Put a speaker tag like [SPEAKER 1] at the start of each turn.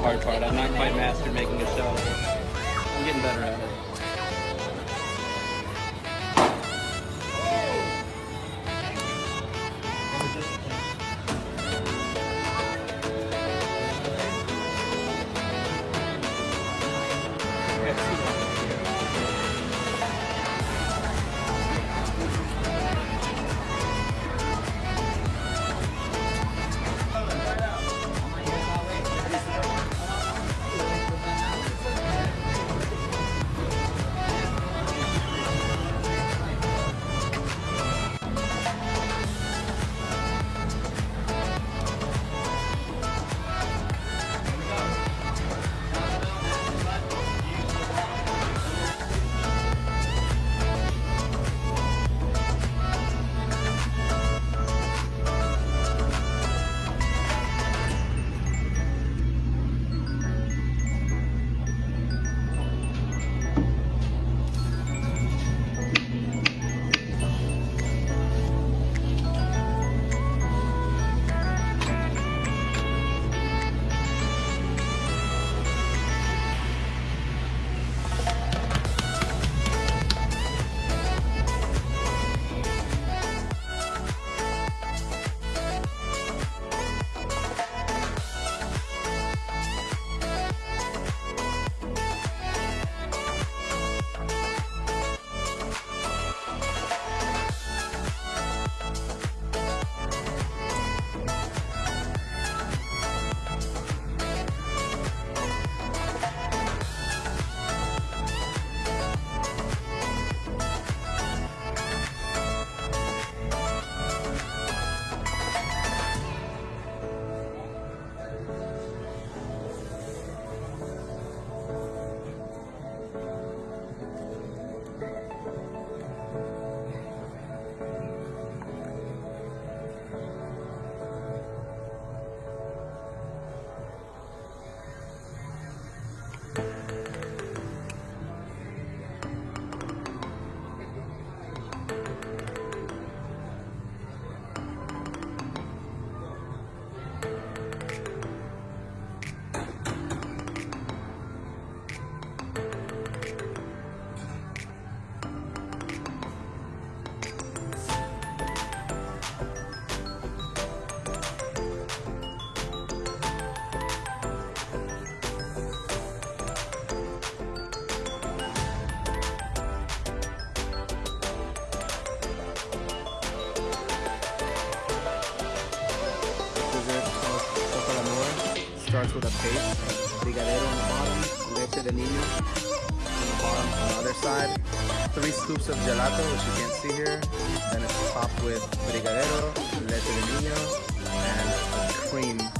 [SPEAKER 1] the hard part. I'm not quite mastered making a shell. I'm getting better at it.
[SPEAKER 2] Starts with a base, brigadeiro on the bottom, leche de Ninho on the bottom on the other side, three scoops of gelato, which you can't see here, then it's topped with brigadeiro, leche de Ninho, and cream